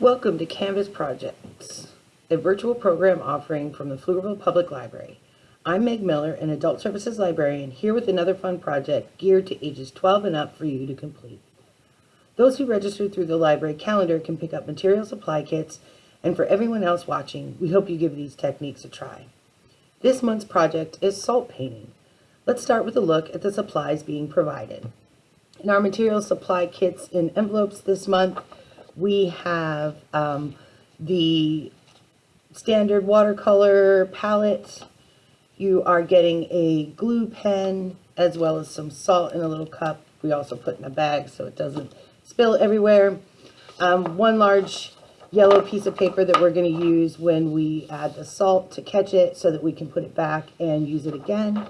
Welcome to Canvas Projects, a virtual program offering from the Pflugerville Public Library. I'm Meg Miller, an Adult Services Librarian, here with another fun project geared to ages 12 and up for you to complete. Those who registered through the library calendar can pick up material supply kits, and for everyone else watching, we hope you give these techniques a try. This month's project is salt painting. Let's start with a look at the supplies being provided. In our material supply kits in envelopes this month, we have um, the standard watercolor palette. You are getting a glue pen as well as some salt in a little cup. We also put in a bag so it doesn't spill everywhere. Um, one large yellow piece of paper that we're going to use when we add the salt to catch it so that we can put it back and use it again.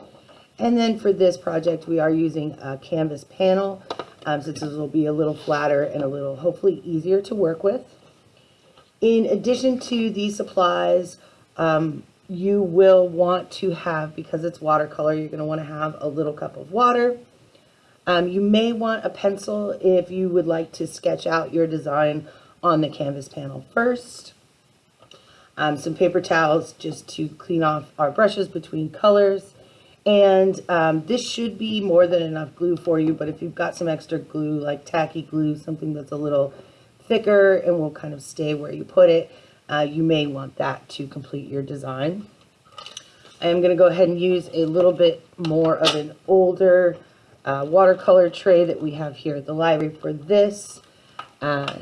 And then for this project, we are using a canvas panel um, since this will be a little flatter and a little hopefully easier to work with. In addition to these supplies, um, you will want to have, because it's watercolor, you're going to want to have a little cup of water. Um, you may want a pencil if you would like to sketch out your design on the canvas panel first. Um, some paper towels just to clean off our brushes between colors. And um, this should be more than enough glue for you, but if you've got some extra glue, like tacky glue, something that's a little thicker and will kind of stay where you put it, uh, you may want that to complete your design. I am going to go ahead and use a little bit more of an older uh, watercolor tray that we have here at the library for this. Uh,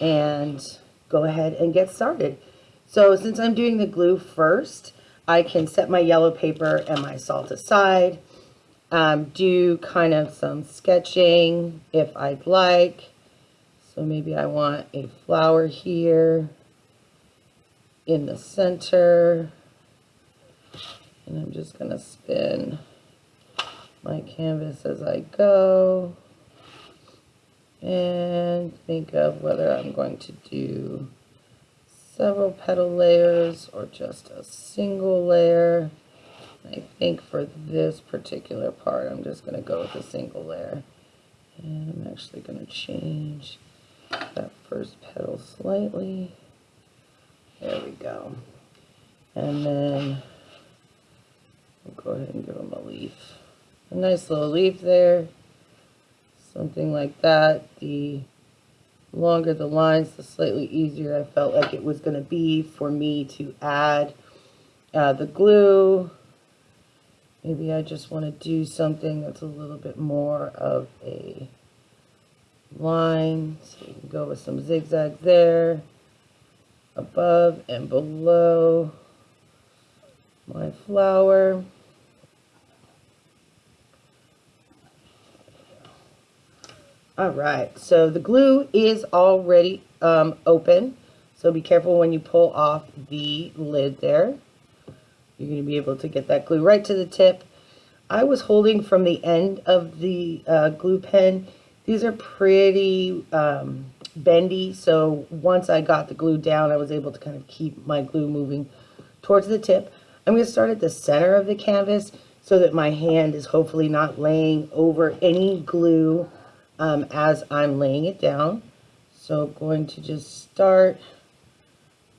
and go ahead and get started. So since I'm doing the glue first, I can set my yellow paper and my salt aside, um, do kind of some sketching if I'd like. So maybe I want a flower here in the center. And I'm just going to spin my canvas as I go. And think of whether I'm going to do several petal layers or just a single layer. I think for this particular part, I'm just going to go with a single layer. And I'm actually going to change that first petal slightly. There we go. And then we'll go ahead and give them a leaf. A nice little leaf there. Something like that. The longer the lines, the slightly easier I felt like it was going to be for me to add uh, the glue. Maybe I just want to do something that's a little bit more of a line. So we can go with some zigzag there, above and below my flower. All right, so the glue is already um, open. So be careful when you pull off the lid there. You're going to be able to get that glue right to the tip. I was holding from the end of the uh, glue pen. These are pretty um, bendy, so once I got the glue down, I was able to kind of keep my glue moving towards the tip. I'm going to start at the center of the canvas so that my hand is hopefully not laying over any glue um, as I'm laying it down. So I'm going to just start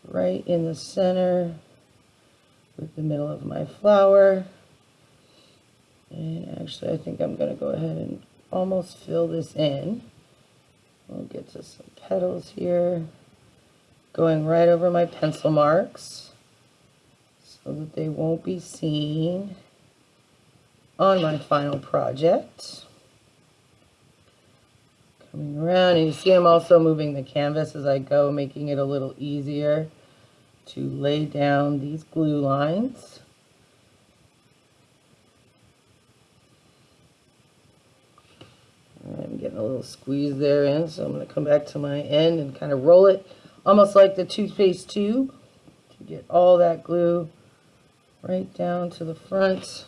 right in the center with the middle of my flower. And actually, I think I'm going to go ahead and almost fill this in. We'll get to some petals here. Going right over my pencil marks so that they won't be seen on my final project coming around and you see I'm also moving the canvas as I go making it a little easier to lay down these glue lines I'm getting a little squeeze there in so I'm going to come back to my end and kind of roll it almost like the toothpaste tube to get all that glue right down to the front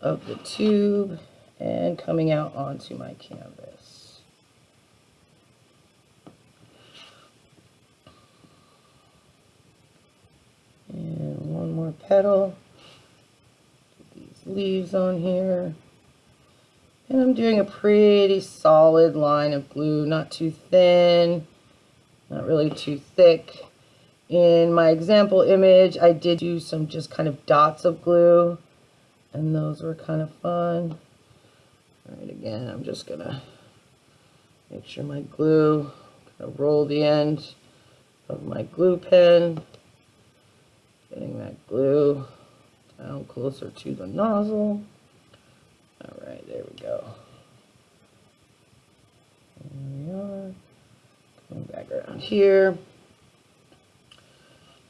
of the tube and coming out onto my canvas. And one more petal. Put these leaves on here. And I'm doing a pretty solid line of glue, not too thin not really too thick. In my example image, I did do some just kind of dots of glue, and those were kind of fun. All right, again, I'm just gonna make sure my glue, kind of roll the end of my glue pen, getting that glue down closer to the nozzle. All right, there we go. There we are. Coming back around here.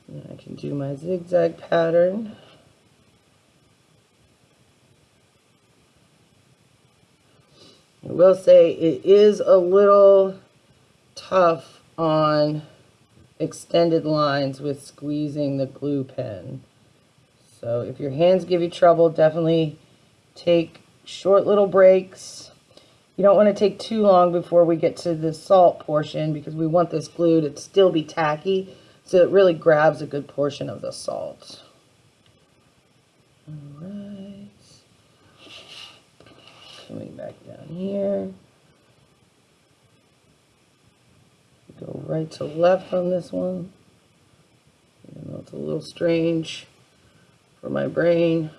And I can do my zigzag pattern. I will say it is a little tough on extended lines with squeezing the glue pen. So if your hands give you trouble, definitely take short little breaks. You don't want to take too long before we get to the salt portion because we want this glue to still be tacky so it really grabs a good portion of the salt. All right. Coming back down here. Go right to left on this one. Even though it's a little strange for my brain.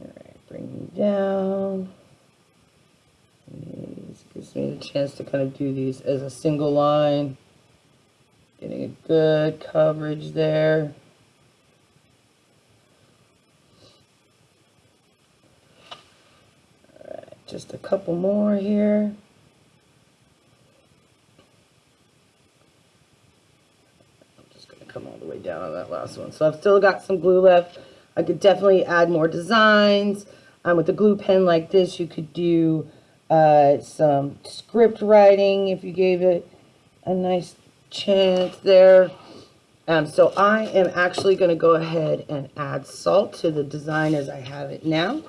All right, bring me down. This gives me the chance to kind of do these as a single line. Getting a good coverage there. All right, just a couple more here. Come all the way down on that last one. So I've still got some glue left. I could definitely add more designs. Um, with a glue pen like this, you could do uh, some script writing if you gave it a nice chance there. Um, so I am actually going to go ahead and add salt to the design as I have it now.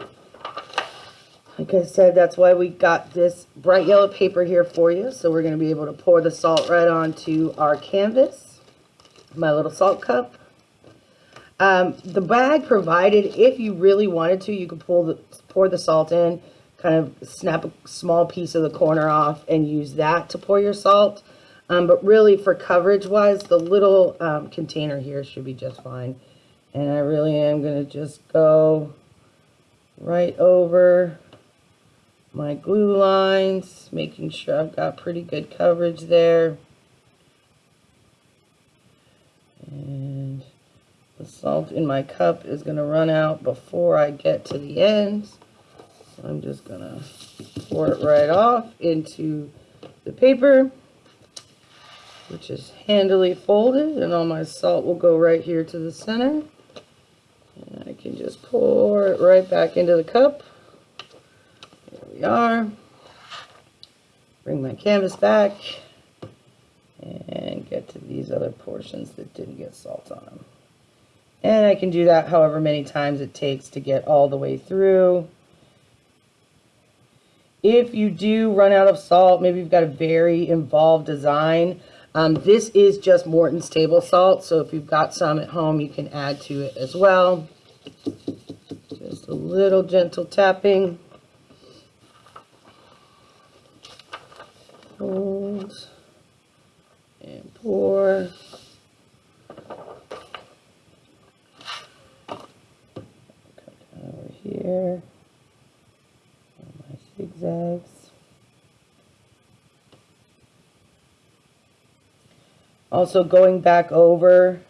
Like I said, that's why we got this bright yellow paper here for you. So we're going to be able to pour the salt right onto our canvas my little salt cup. Um, the bag provided, if you really wanted to, you could pull the, pour the salt in, kind of snap a small piece of the corner off and use that to pour your salt. Um, but really for coverage wise, the little um, container here should be just fine. And I really am going to just go right over my glue lines, making sure I've got pretty good coverage there. And the salt in my cup is going to run out before I get to the end. So I'm just going to pour it right off into the paper, which is handily folded. And all my salt will go right here to the center. And I can just pour it right back into the cup. There we are. Bring my canvas back and get to these other portions that didn't get salt on them. And I can do that however many times it takes to get all the way through. If you do run out of salt, maybe you've got a very involved design, um, this is just Morton's table salt, so if you've got some at home, you can add to it as well. Just a little gentle tapping. Hold down over here. my zigzags. Also going back over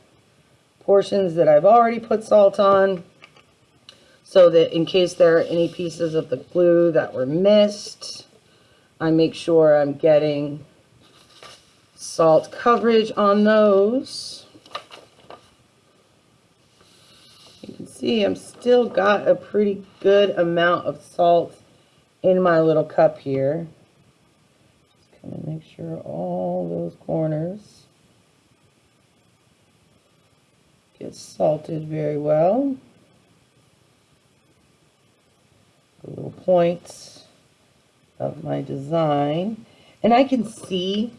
portions that I've already put salt on so that in case there are any pieces of the glue that were missed, I make sure I'm getting salt coverage on those. You can see I'm still got a pretty good amount of salt in my little cup here. Just kind of make sure all those corners get salted very well. The little points of my design. And I can see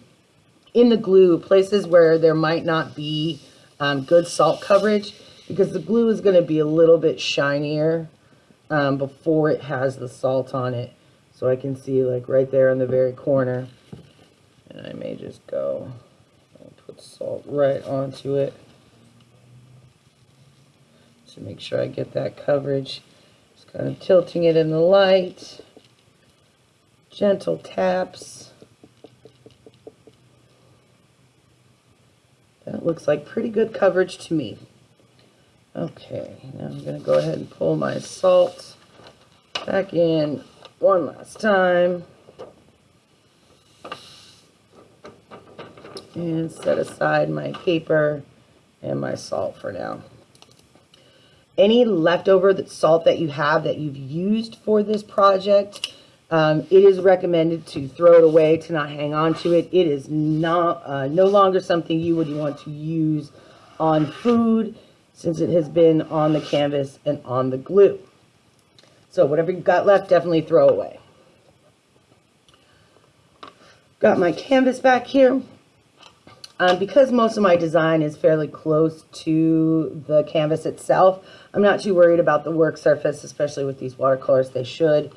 in the glue places where there might not be um, good salt coverage because the glue is going to be a little bit shinier um, before it has the salt on it. So I can see like right there in the very corner. And I may just go and put salt right onto it to make sure I get that coverage. Just kind of tilting it in the light. Gentle taps. That looks like pretty good coverage to me. Okay, now I'm going to go ahead and pull my salt back in one last time. And set aside my paper and my salt for now. Any leftover salt that you have that you've used for this project, um, it is recommended to throw it away, to not hang on to it. It is not uh, no longer something you would want to use on food since it has been on the canvas and on the glue. So whatever you've got left, definitely throw away. Got my canvas back here. Um, because most of my design is fairly close to the canvas itself, I'm not too worried about the work surface, especially with these watercolors. They should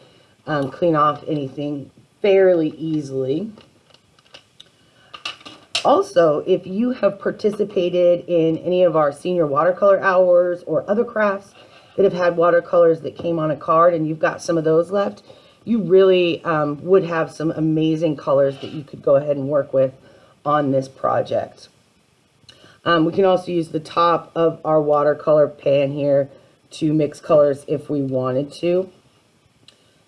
um, clean off anything fairly easily. Also, if you have participated in any of our senior watercolor hours or other crafts that have had watercolors that came on a card and you've got some of those left, you really um, would have some amazing colors that you could go ahead and work with on this project. Um, we can also use the top of our watercolor pan here to mix colors if we wanted to.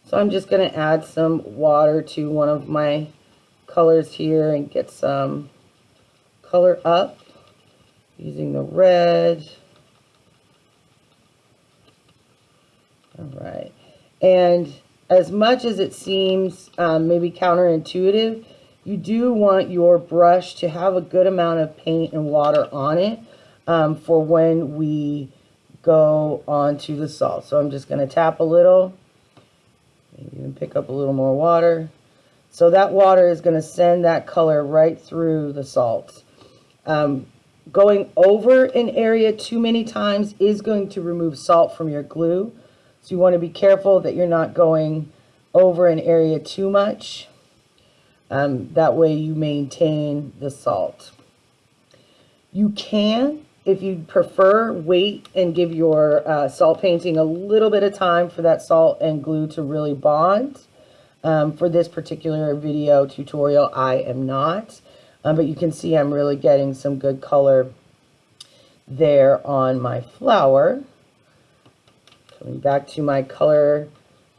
So I'm just going to add some water to one of my colors here and get some color up using the red. All right. And as much as it seems um, maybe counterintuitive, you do want your brush to have a good amount of paint and water on it um, for when we go onto the salt. So I'm just going to tap a little, even pick up a little more water. So that water is going to send that color right through the salt. Um, going over an area too many times is going to remove salt from your glue. So you want to be careful that you're not going over an area too much. Um, that way you maintain the salt. You can, if you prefer, wait and give your uh, salt painting a little bit of time for that salt and glue to really bond. Um, for this particular video tutorial, I am not. Um, but you can see I'm really getting some good color there on my flower. Coming back to my color,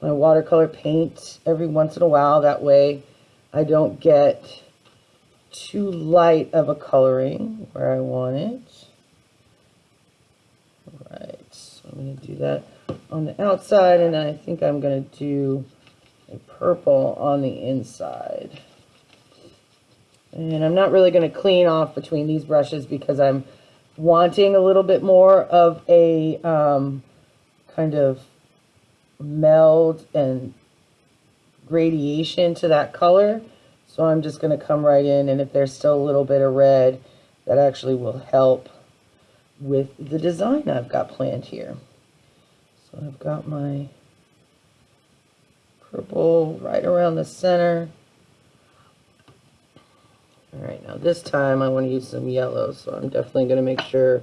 my watercolor paint every once in a while. That way I don't get too light of a coloring where I want it. All right, so I'm going to do that on the outside, and I think I'm going to do a purple on the inside. And I'm not really going to clean off between these brushes because I'm wanting a little bit more of a um, kind of meld and gradation to that color. So I'm just going to come right in and if there's still a little bit of red, that actually will help with the design I've got planned here. So I've got my purple right around the center. All right, now this time I want to use some yellow, so I'm definitely going to make sure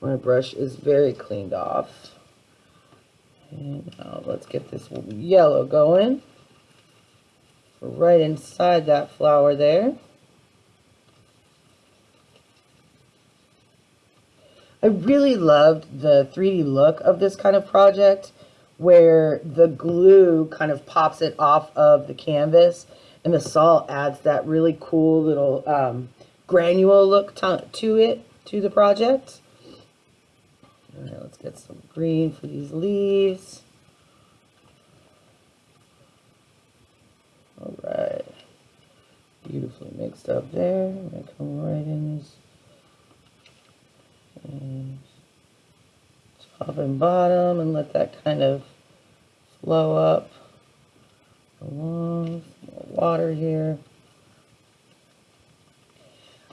my brush is very cleaned off. And now let's get this yellow going right inside that flower there. I really loved the 3D look of this kind of project where the glue kind of pops it off of the canvas and the salt adds that really cool little um, granule look to, to it, to the project. All right, let's get some green for these leaves. All right. Beautifully mixed up there. I'm to come right in this. Top and bottom and let that kind of flow up along. Water here.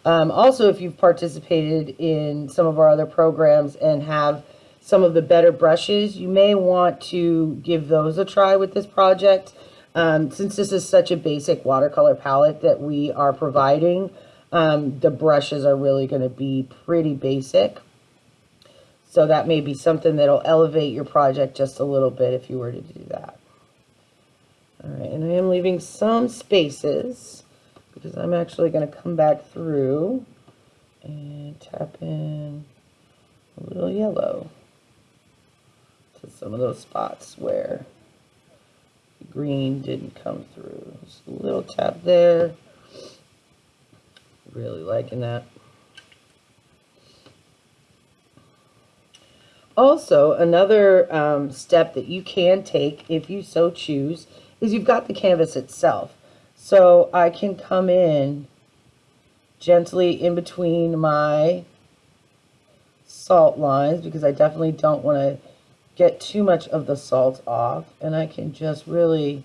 Um, also, if you've participated in some of our other programs and have some of the better brushes, you may want to give those a try with this project. Um, since this is such a basic watercolor palette that we are providing, um, the brushes are really going to be pretty basic. So that may be something that'll elevate your project just a little bit if you were to do that. All right, and I am leaving some spaces because I'm actually going to come back through and tap in a little yellow to some of those spots where the green didn't come through. Just a little tap there. Really liking that. Also, another um, step that you can take if you so choose is you've got the canvas itself. So I can come in gently in between my salt lines because I definitely don't want to get too much of the salt off and I can just really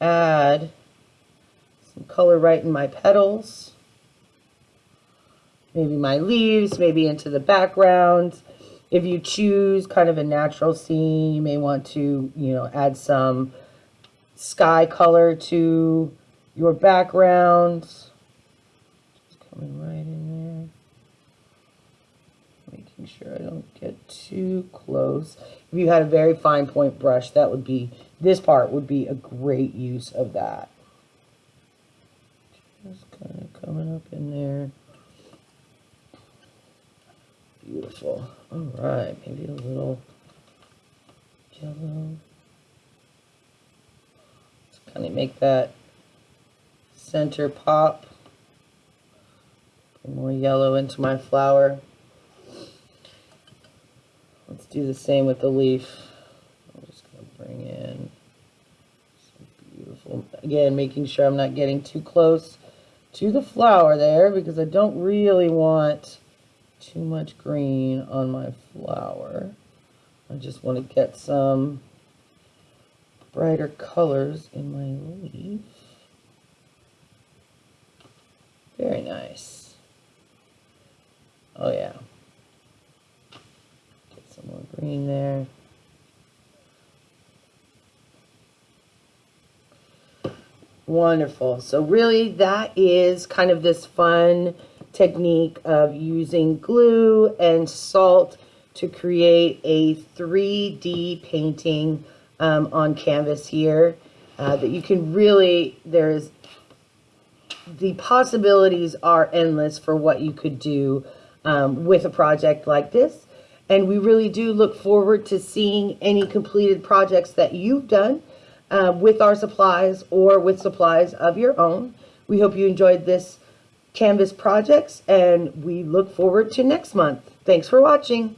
add some color right in my petals maybe my leaves maybe into the background if you choose kind of a natural scene you may want to you know add some sky color to your background just coming right in there making sure I don't get too close. If you had a very fine point brush, that would be, this part would be a great use of that. Just kind of coming up in there. Beautiful. All right, maybe a little yellow. Let's kind of make that center pop. Put more yellow into my flower. Let's do the same with the leaf. I'm just going to bring in some beautiful, again, making sure I'm not getting too close to the flower there because I don't really want too much green on my flower. I just want to get some brighter colors in my leaf. Very nice. Oh yeah Get some more green there. Wonderful. So really that is kind of this fun technique of using glue and salt to create a 3D painting um, on canvas here uh, that you can really, there's, the possibilities are endless for what you could do um, with a project like this. And we really do look forward to seeing any completed projects that you've done uh, with our supplies or with supplies of your own. We hope you enjoyed this Canvas projects and we look forward to next month. Thanks for watching.